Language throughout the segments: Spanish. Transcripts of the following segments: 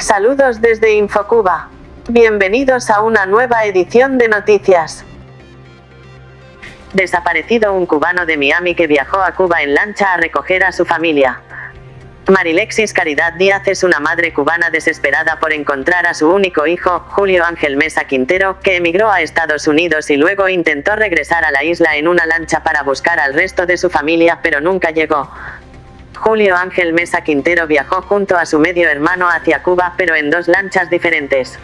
Saludos desde Infocuba. Bienvenidos a una nueva edición de noticias. Desaparecido un cubano de Miami que viajó a Cuba en lancha a recoger a su familia. Marilexis Caridad Díaz es una madre cubana desesperada por encontrar a su único hijo, Julio Ángel Mesa Quintero, que emigró a Estados Unidos y luego intentó regresar a la isla en una lancha para buscar al resto de su familia pero nunca llegó. Julio Ángel Mesa Quintero viajó junto a su medio hermano hacia Cuba pero en dos lanchas diferentes.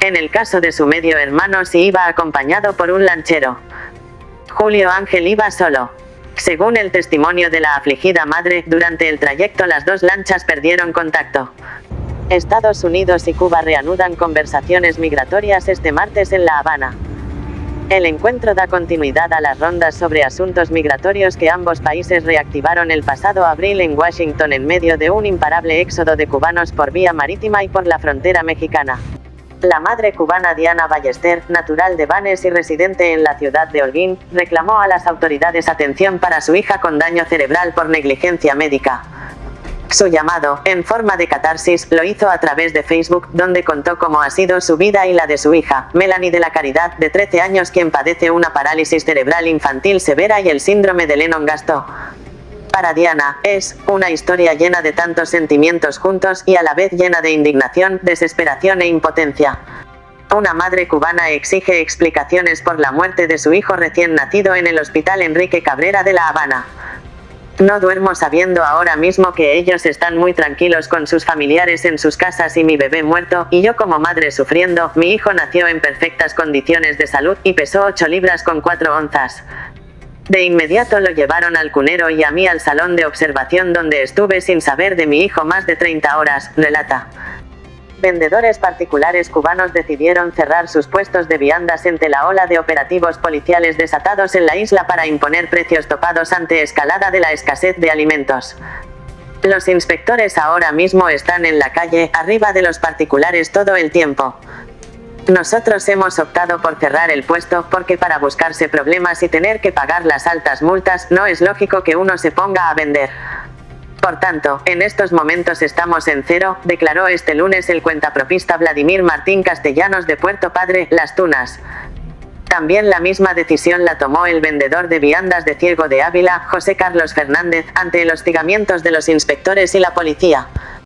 En el caso de su medio hermano sí iba acompañado por un lanchero. Julio Ángel iba solo. Según el testimonio de la afligida madre, durante el trayecto las dos lanchas perdieron contacto. Estados Unidos y Cuba reanudan conversaciones migratorias este martes en La Habana. El encuentro da continuidad a las rondas sobre asuntos migratorios que ambos países reactivaron el pasado abril en Washington en medio de un imparable éxodo de cubanos por vía marítima y por la frontera mexicana. La madre cubana Diana Ballester, natural de Banes y residente en la ciudad de Holguín, reclamó a las autoridades atención para su hija con daño cerebral por negligencia médica. Su llamado, en forma de catarsis, lo hizo a través de Facebook, donde contó cómo ha sido su vida y la de su hija, Melanie de la Caridad, de 13 años quien padece una parálisis cerebral infantil severa y el síndrome de Lennon-Gastaut. Para Diana, es una historia llena de tantos sentimientos juntos y a la vez llena de indignación, desesperación e impotencia. Una madre cubana exige explicaciones por la muerte de su hijo recién nacido en el Hospital Enrique Cabrera de La Habana. No duermo sabiendo ahora mismo que ellos están muy tranquilos con sus familiares en sus casas y mi bebé muerto, y yo como madre sufriendo, mi hijo nació en perfectas condiciones de salud, y pesó 8 libras con 4 onzas. De inmediato lo llevaron al cunero y a mí al salón de observación donde estuve sin saber de mi hijo más de 30 horas, relata. Vendedores particulares cubanos decidieron cerrar sus puestos de viandas ante la ola de operativos policiales desatados en la isla para imponer precios topados ante escalada de la escasez de alimentos. Los inspectores ahora mismo están en la calle, arriba de los particulares todo el tiempo. Nosotros hemos optado por cerrar el puesto porque para buscarse problemas y tener que pagar las altas multas, no es lógico que uno se ponga a vender. Por tanto, en estos momentos estamos en cero, declaró este lunes el cuentapropista Vladimir Martín Castellanos de Puerto Padre, Las Tunas. También la misma decisión la tomó el vendedor de viandas de Ciego de Ávila, José Carlos Fernández, ante el hostigamientos de los inspectores y la policía.